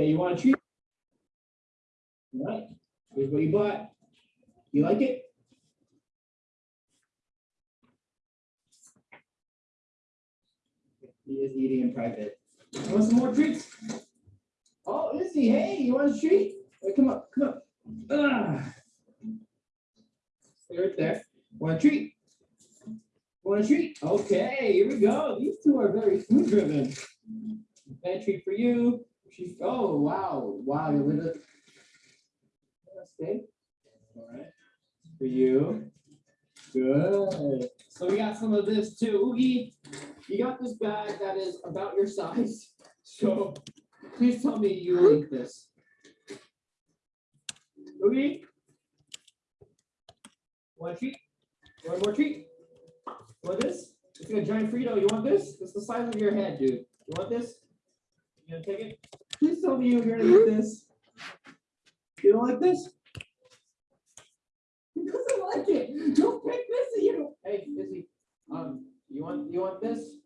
Okay, you want a treat? All right, here's what you bought. You like it? He is eating in private. You want some more treats? Oh, Izzy, hey, you want a treat? Hey, come up, come up. Ah. Stay right there. Want a treat? Want a treat? Okay, here we go. These two are very food driven. Bad treat for you. She's, oh, wow, wow, you're with it. Stay. All right. For you. Good. So we got some of this too. Oogie, you got this bag that is about your size. So please tell me you like this. Oogie? One treat? Want more treat? Want this? It's a giant Frito. You want this? It's the size of your head, dude. You want this? You gonna take it? Please tell me you're gonna eat this. You don't like this? He doesn't like it. Don't pick this. You don't. Hey, Izzy. Um, you want you want this?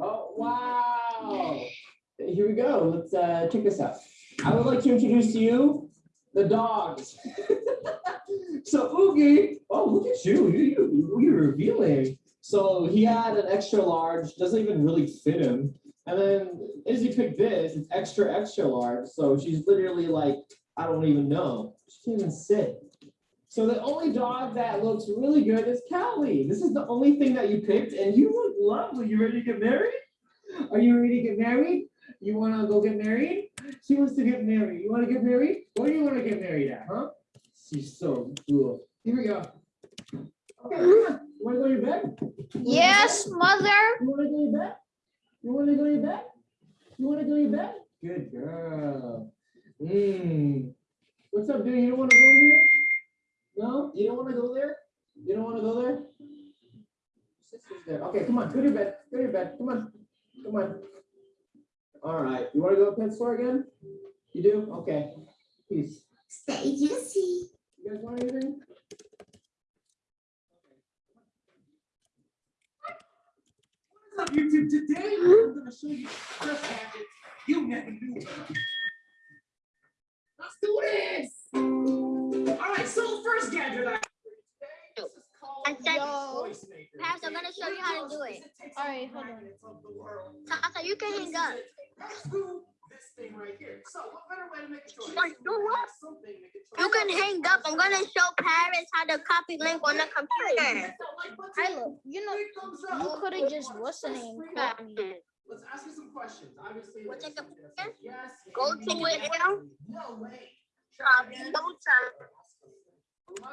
Oh wow! Here we go. Let's uh check this out. I would like to introduce to you the dogs. so Oogie, oh look at you. You you you're revealing. So he had an extra large, doesn't even really fit him. And then Izzy picked this, it's extra, extra large. So she's literally like, I don't even know. She can't even sit. So the only dog that looks really good is Callie. This is the only thing that you picked and you look lovely. You ready to get married? Are you ready to get married? You want to go get married? She wants to get married. You want to get married? Where do you want to get married at, huh? She's so cool. Here we go. Okay. You want to go to your bed? Yes, mother. You want to go to your bed? You want to go to your bed? You want to go to your bed? Good girl. Mmm. What's up, dude? You don't want to go in here? No? You don't want to go there? You don't want to go there? Sister's there. Okay, come on. Go to your bed. Go to your bed. Come on. Come on. All right. You want to go to the pet store again? You do? Okay. Peace. Stay juicy. You guys want anything? What's up, YouTube? Today, I'm gonna show you stress gadgets you never knew about. Let's do this! All right, so the first gadget I have for you today, this is called I said- the Voice Maker. Paps, I'm gonna show you how to do it. Alright, hold on. on. Tata, you can hang up. This thing right here. So, what better way to make a choice? Wait, do what? Something to make a You choice. can hang up. I'm gonna show parents how to copy link on the computer. Tyler, you know, Three you could have just, what's the name, three called buttons. me. Let's ask you some questions. Obviously. We'll this take a is picture. Yes. Go to it now. No way. Um, go to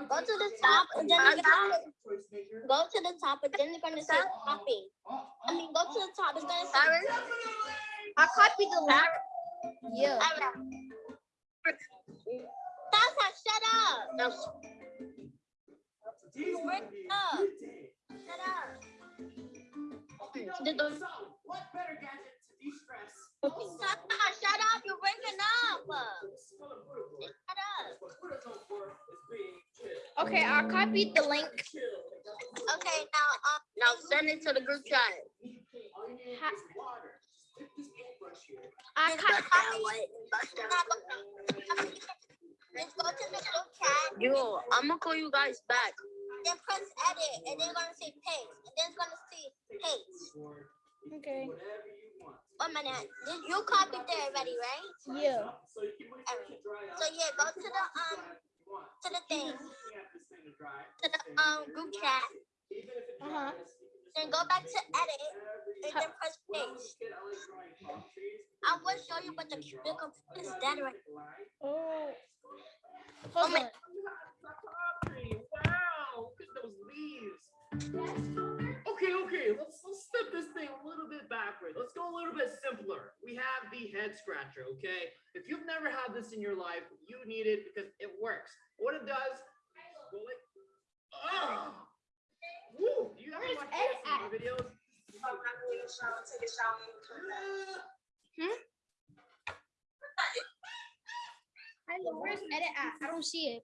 go to the top and then you're gonna Choice maker. go to the top and then you're gonna say uh, copy. Uh, I mean, go to uh, the top. It's gonna say. Definitely. I copied the link. Yeah. Tata, shut up. No, Today's gonna Wake be up. a good day. shut up. Okay, Did the- so what better gadget to de-stress? Tata, shut up. You're waking up. Shut up. Okay, I copied the link. Okay, now, um, now send it to the group chat. I Just copied. bust that way. Bust that. Just go to the group chat. Yo, I'm gonna call you guys back. Then press edit, and then it's gonna say paste, and then it's gonna say paste. Okay. One minute. You copied there already, right? Yeah. So yeah, go to the um to the thing, to the um group chat, Uh huh. Then go back to edit, and then press paste. I will show you, but the, the computer is dead right Oh. Oh Hold my- on. Wow, look at those leaves. Okay, okay, let's let's step this thing a little bit backward. Let's go a little bit simpler. We have the head scratcher, okay? If you've never had this in your life, you need it because it works. What it does, go like, oh, woo! You ever Where's watch Ed ASMR videos? Tyler, where's edit at? I don't see it.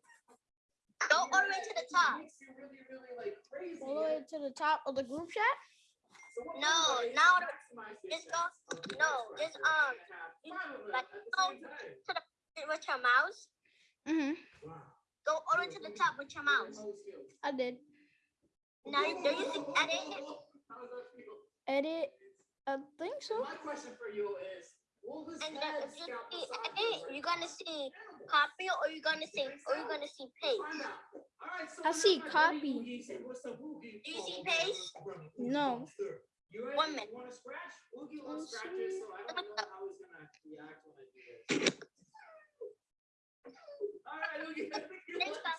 Go all the way to the top. Makes you really, really like crazy. All the way to the top of the group chat. No, now just go- no, just, um, and have you- five of them like, go- same time. With your mouse, Mm-hmm. Wow. go all the way to the top with your mouse. How does it feel? I did. Now, you- do you see edit? How does that feel? Edit. I think so. My question for you is, will this And uh, then if you scout see beside edit, you? you're gonna see copy or you're gonna see or you're gonna see paste. Find out. All right, so I see copy. Boogie said, "What's up, Boogie?" Do you see paste? No. You ready? One minute. You want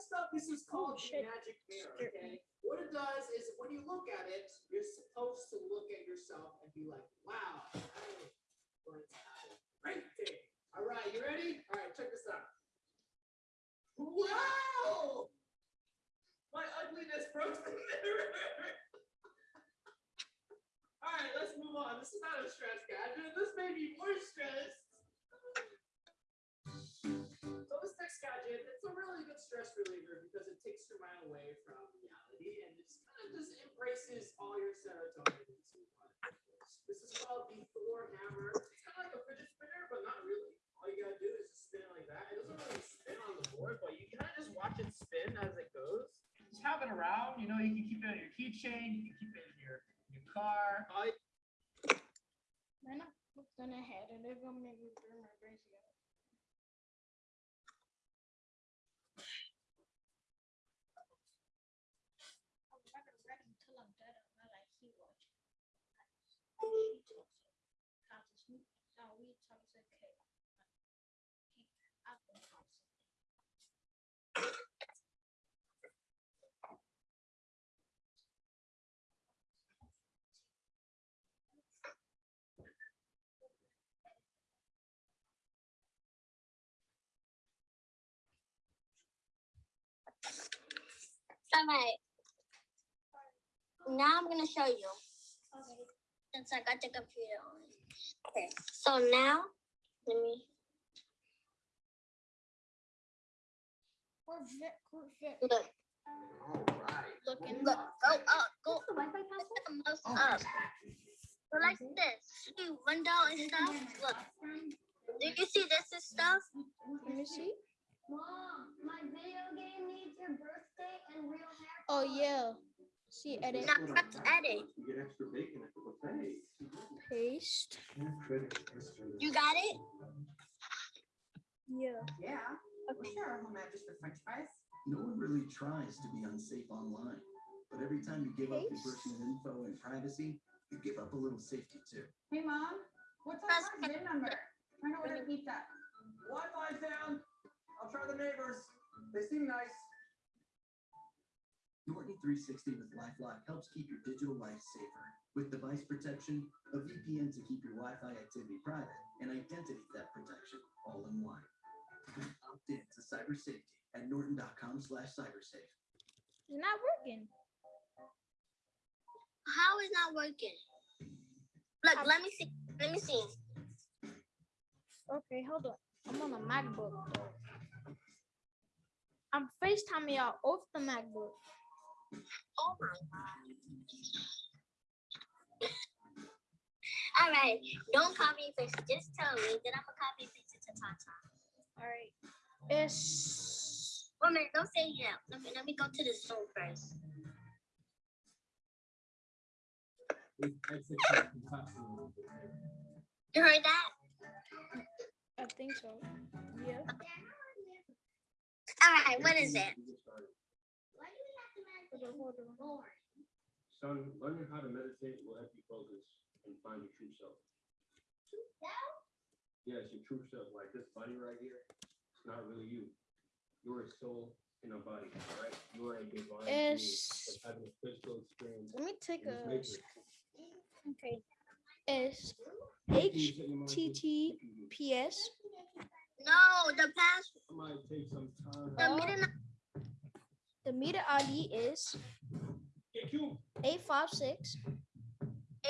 Next up, this is called the magic mirror. Okay, what it does is when you look at it, you're supposed to look at yourself and be like, "Wow, I am going to have a great day." All right, you ready? All right, check this out. Wow, my ugliness broke the mirror. All right, let's move on. This is not a stress gadget. This may be more stress. So gadget, it's a really good stress reliever because it takes your mind away from reality and it just kind of just embraces all your serotonin into one. This is called the Thor hammer. It's kind of like a fidget spinner, but not really. All you gotta do is just spin it like that. It doesn't really spin on the board, but you kind of just watch it spin as it goes. Just have it around. You know, you can keep it on your keychain. You can keep it in your your car. All you Man, I looked in the head and they're gonna make me burn my brains together. I'm not gonna read until I'm dead. I'm not like he was. She talks so. How to sneak. Now we talk so okay. I've been talking. Right. Now I'm gonna show you Okay. since I got the computer on. Okay. So now, let me look. Right. Looking. Look. Go up. Go the mouse up. Go like this. See window and stuff. Look. Do you see this and stuff? Let me see. Mom, my video game needs your birthday and real hair. Oh yeah. See edit. Now press edit. You get extra bacon at the buffet. Paste. You got it? Yeah. Yeah, Okay. sure, home address for french fries. No one really tries to be unsafe online, but every time you give up your personal info and privacy, you give up a little safety too. Hey, mom, what's Press our VIN number? Trying to order pizza. Wi-Fi's down. I'll try the neighbors. They seem nice. Norton 360 with LifeLock helps keep your digital life safer with device protection, a VPN to keep your Wi-Fi activity private, and identity theft protection all in one. Opt in to cyber safety at norton.com slash cybersafe. It's not working. How is not working? Look, um, let me see. Let me see. Okay, hold on. I'm on a MacBook. I'm FaceTiming y'all off the MacBook. Oh my god. All right, don't copy and paste. Just tell me that I'm gonna copy and paste it to Tata. All right. It's Wait a minute, don't say yeah. Let me let me go to the Zoom first. You heard that? I think so. Yeah. All right, what is it? Why do we have to Hold on, hold. Lord? Son, learning how to meditate will help you focus and find your true self. True self? Yes, your true self, like this body right here, it's not really you. You're a soul in a body, all right? You're a divine being It's that's having a physical experience let me take in this a okay. It's Can No, the pass It oh. might take some time. the middle the meter ID is Hey, Q, eight five six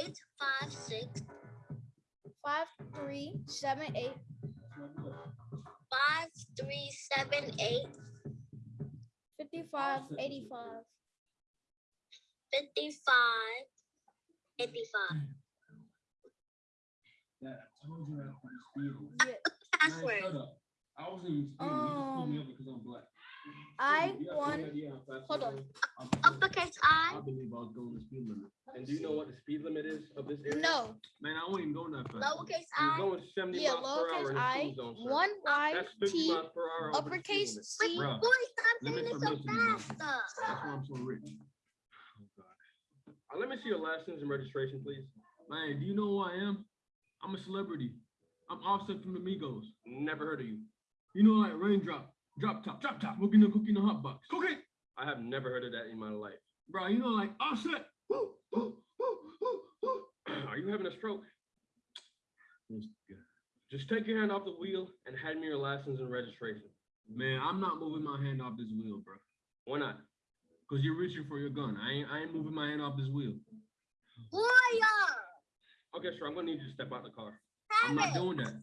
eight five six five three seven eight five three seven eight fifty five eighty five. fifty five eighty five. Dad, I told you I was speeding. Yeah. Password. shut up. I wasn't even speeding. You just pulled me over because I'm black. I You got any won. idea how fast Hold on. was? I'm- Uppercase I. I believe I was going the speed limit. And do you know what the speed limit is of this area? No. Man, I wasn't even going that fast. Lowercase I was I. going seventy Yeah, miles per hour lowercase in the I, school zone, sir. one Y That's T, miles per hour over the speed uppercase. C. Bruh, Boy, stop saying limits it so built in the mountains. fast. That's why I'm so rich. Oh, God. Uh, let me see your license and registration, please. Man, do you know who I am? I'm a celebrity. I'm Offset from the Migos. Never heard of you. You know, like Raindrop, Drop Top, Drop Top, cooking the cooking the hot box. Cookie. I have never heard of that in my life. Bro, you know, like Offset. Woo, woo, woo, woo, woo. Are you having a stroke? Just take your hand off the wheel and hand me your license and registration. Man, I'm not moving my hand off this wheel, bro. Why not? Cause you're reaching for your gun. I ain't, I ain't moving my hand off this wheel. Warrior. Okay, sir, I'm gonna need you to step out of the car. I'm not doing that.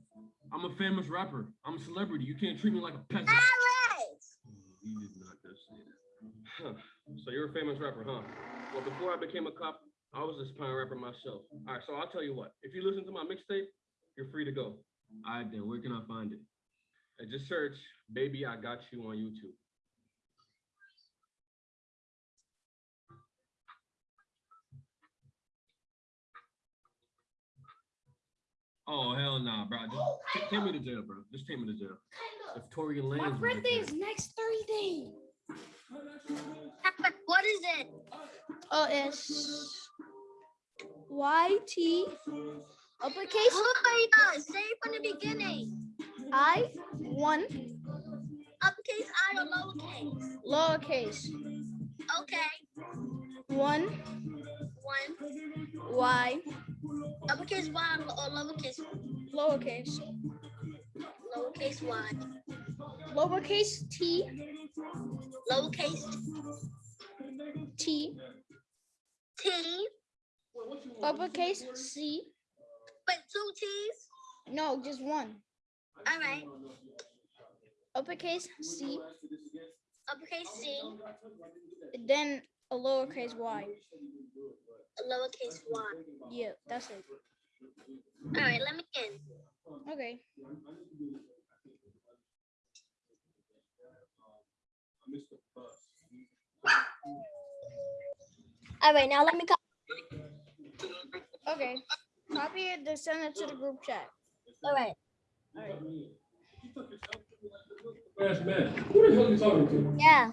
I'm a famous rapper. I'm a celebrity. You can't treat me like a peasant. Paris. He did not just say that. Huh. So you're a famous rapper, huh? Well, before I became a cop, I was a spine rapper myself. All right, so I'll tell you what. If you listen to my mixtape, you're free to go. All right, then where can I find it? Uh, just search "Baby I Got You" on YouTube. Oh hell nah, bro. Just oh, ta- take me to jail, bro. Just take me to jail. If Tory Lanez My birthday is next Thursday. What is it? Oh, it's Y T uppercase Warrior. Oh say it from the beginning. I one Uppercase I or lowercase? lowercase Okay. one One. Y Uppercase Y or lowercase lowercase lowercase y. lowercase T Lowercase T T. uppercase C. But two T's? No, just one. All right. Uppercase C, Uppercase C. then a lowercase y. Lowercase y. Yeah, that's it. All right, let me in. Okay. All right, now let me go. Okay. Copy it, then send it to the group chat. All right. Yes, man. Who the hell are you talking to? Yeah.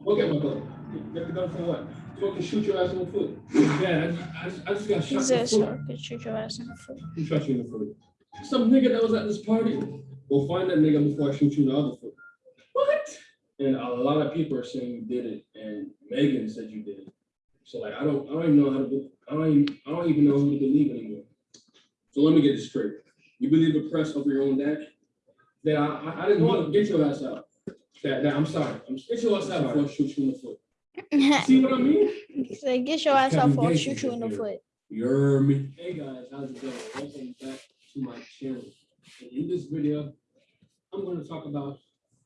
Look at my gun. Get the gun for what? So I can shoot your ass in the foot. Yeah, I I just, I just got shot in the This foot. could shoot your ass in the foot. Who shot you in the foot? Some nigga that was at this party. Go find that nigga before I shoot you in the other foot. What? And a lot of people are saying you did it, and Megan said you did it. So like, I don't, I don't even know how to, I don't even, I don't even know who to believe anymore. So let me get this straight. You believe the press over your own dad? That I, I, I didn't want to get your ass out. That, that, I'm sorry. I'm get your ass out before I shoot you in the foot. See what I mean? Say, get your ass out Kevin for I'll shoot you in the foot. You heard me? Hey guys, how's it going? Welcome back to my channel. And in this video, I'm gonna talk about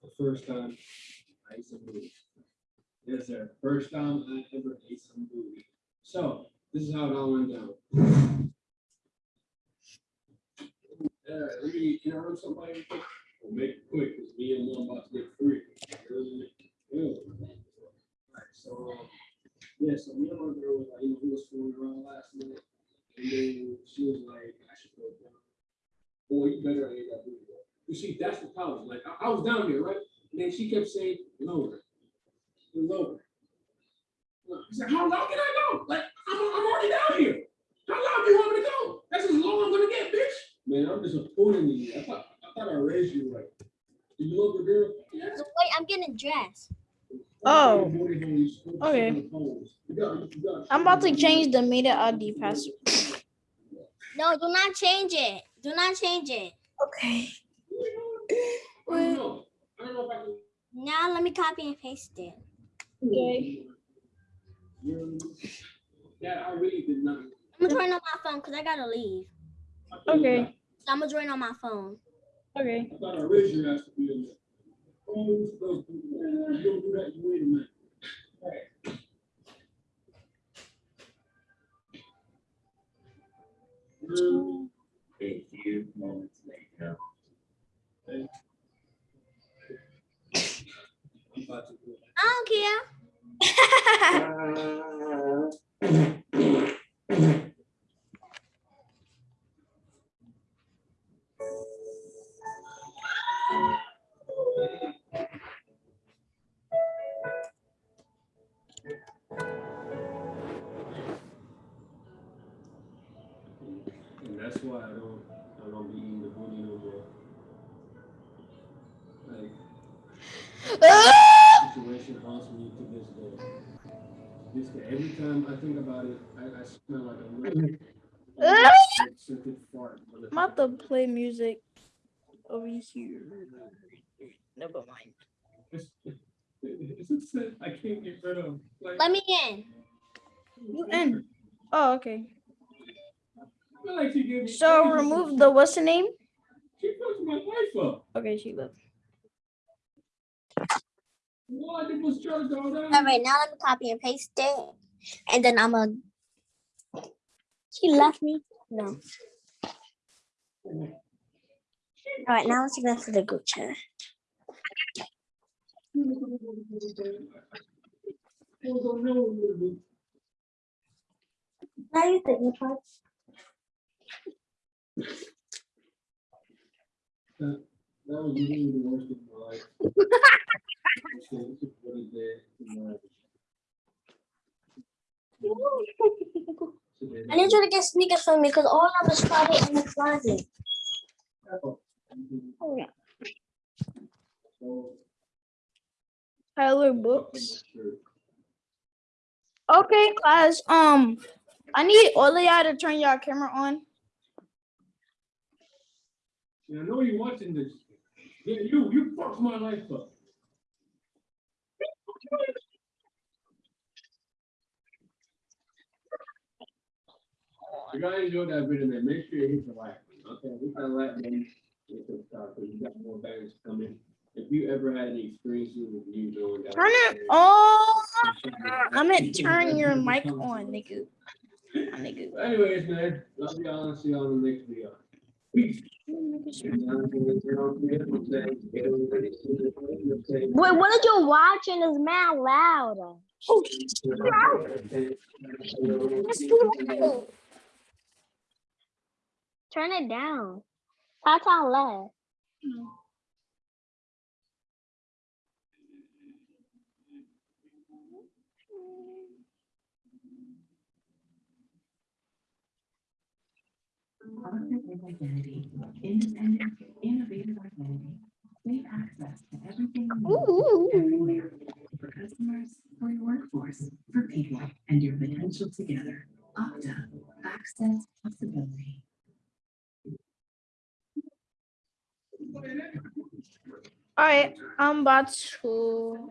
the first time I ate some booty. Yes, sir. First time I ever ate some booty. So this is how it all went down. Uh, let me interrupt somebody. We'll make it quick, because me and one about to get free. So, yeah, so me and my girl was like, you know, we was fooling around last night. And then she was like, I should go down. Boy, you better ain't that booty. boy." You see, that's the problem. Like, I, I was down there, right? And then she kept saying, lower, lower. I said, how low can I go? Like, I'm, I'm already down here. How low do you want me to go? That's as low I'm gonna get, bitch. Man, I'm disappointed in you. I thought, I thought I you right. Did you love the girl? Yes. So wait, I'm getting dressed. Oh, Okay. okay. I'm about to change the media ID password. No, do not change it. Do not change it. Okay. I don't know. I don't know if I can. Now let me copy and paste it. Okay. That I really did not I'm gonna join on my phone because I gotta leave. I thought you Okay. So I'm gonna join on my phone. Okay. I thought I raised your ass to be in there. Oh, you supposed to do that. You don't do that, you wait a minute. Um, A few moments later. I'm about to do it. I don't care. And that's why I don't I don't be eating the booty no more. Like ah! situation haunts me to this day. This day, every time I think about it, I, I smell like a little scented fart. I'm about to play music over here. Never mind. It's, it's a scent I can't get rid of. Like, Let me in. You in? Oh, okay. Like me. So remove the what's the name? She fucked my life up. Okay, she left. What? It was charged all that. All right, now let me copy and paste it, and then I'm gonna. She left me. No. All right, now let's go to the group chat. Now you think you That that was literally the worst of my life. So, it's just what it did to my- I need you to get sneakers for me because all of us got it in the closet. Oh, yeah. So, Tyler Books. Okay, class. Um, I need all of y'all to turn your camera on. Yeah, I know you're watching this. Yeah, you, you fucked my life up. You guys enjoyed that video, man. Make sure you hit the like. button, Okay, we got a like button. Hit the we got more bangers coming. If you ever had any experiences with you doing that. Turn it on. I meant turn your mic on, nigga. Nigga. Anyways, man, love y'all and see y'all in the next video. Peace. Wait, what did you watching is mad loud. Oh, Turn it down. That's on loud. Authentic identity, independent, innovative identity, safe access to everything everywhere. For customers, for your workforce, for people, and your potential together. Okta, access possibility. All right, I'm about to.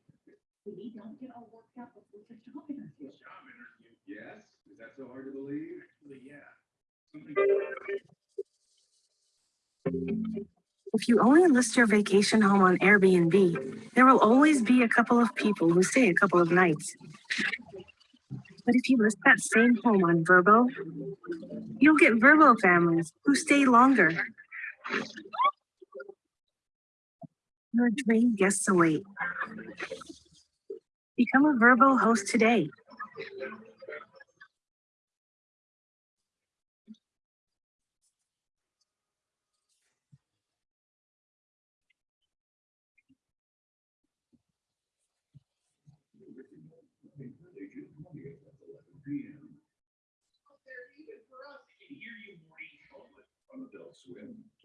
don't get all worked up before the job interview. Yes, is that so hard to believe? Actually, yeah. If you only list your vacation home on Airbnb, there will always be a couple of people who stay a couple of nights. But if you list that same home on Vrbo, you'll get Vrbo families who stay longer. Your dream guests await. Become a Vrbo host today.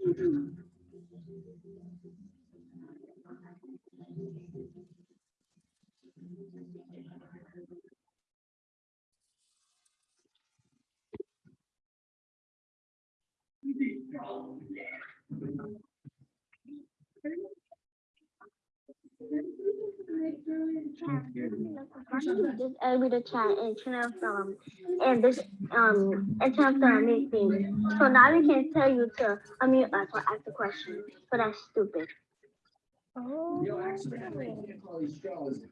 Mm -hmm. Just add me the chat and turn off um and this um and turn off the unmute thing. So now we can tell you to unmute us or ask a question. So that's stupid. Oh. Yo, actually, I can't call these straws.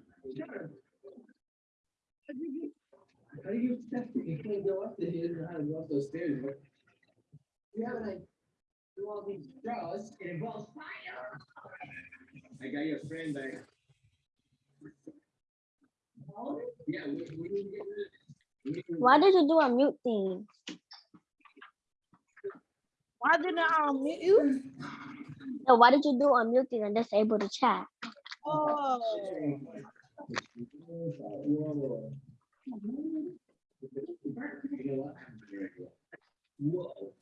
How do you expect it? You can't go up there, you don't how to go up those stairs, but. You have like, do all these straws, it involves fire. I got your friend back. Why did you do a mute thing? Why didn't I unmute you? No, why did you do a mute thing and disable the chat? Oh. Whoa. You know what? Whoa.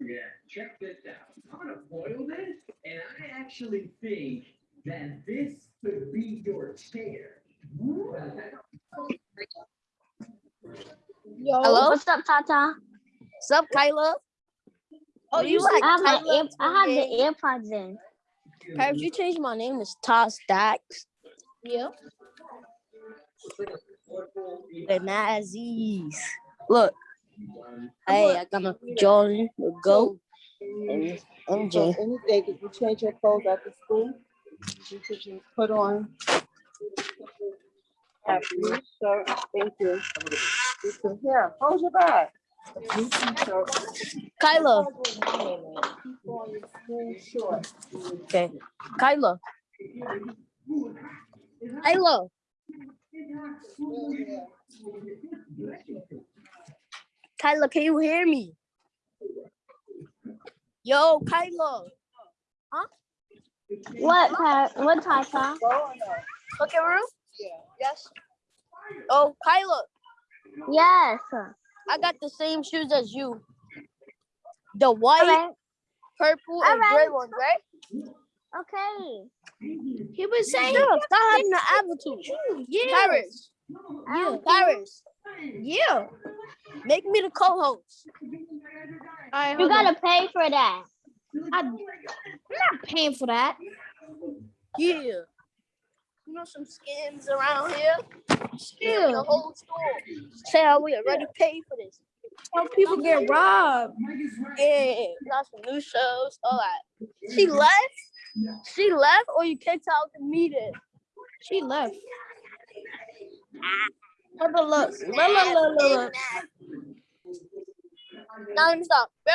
Yeah, check this out. I'm gonna foil this, and I actually think that this could be your chair. Yo. Hello? What's up, Tata? What's up, Kyla? Oh, you you like I have my Kyla I have the AirPods in. Have you changed my name to Todd Stacks? Yeah. The Nazis. Look. Hey, I got my Jordan, the GOAT, and MJ. Any day, did you change your clothes after school? You could put on. blue shirt, thank you. You can, here, hold your t-shirt. Kyla, Keep on your school shorts. okay. Kyla. Kyla. Kyla, can you hear me? Yo, Kyla. What, Ty- what, Tata? Go. Okay, room? Yeah. Yes. Oh, Kyla, Yes. I got the same shoes as you. The white, Alright, purple, and gray Alright. ones, right? okay. He was saying, stop having the attitude. Yeah. Paris, Yeah. Paris, Yeah. make me the co-host. Alright, You gotta pay for that. I, I'm not paying for that. Yeah. You know some skins around here? Yeah. The whole store. Say how we already paid for this. How people get robbed. Yeah, got some new shows, all that. She left? She left or you kicked out the meeting? She left. Look, look, look, look, look, look, look, look. Now let me stop. Bro,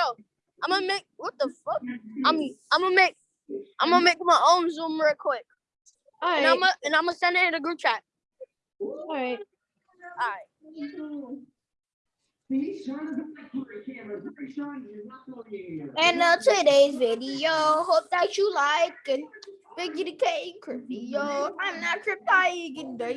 I'm gonna make what the fuck? I'm I'm gonna make I'm gonna make my own Zoom real quick. And I'm Alright, gonna and I'm gonna send it in the group chat. alright. Alright. See, Sean is a for a camera. Very Sean, you're not going anywhere. And uh, today's video, hope that you like it. Biggie the K, Crypto. I'm not Crypto.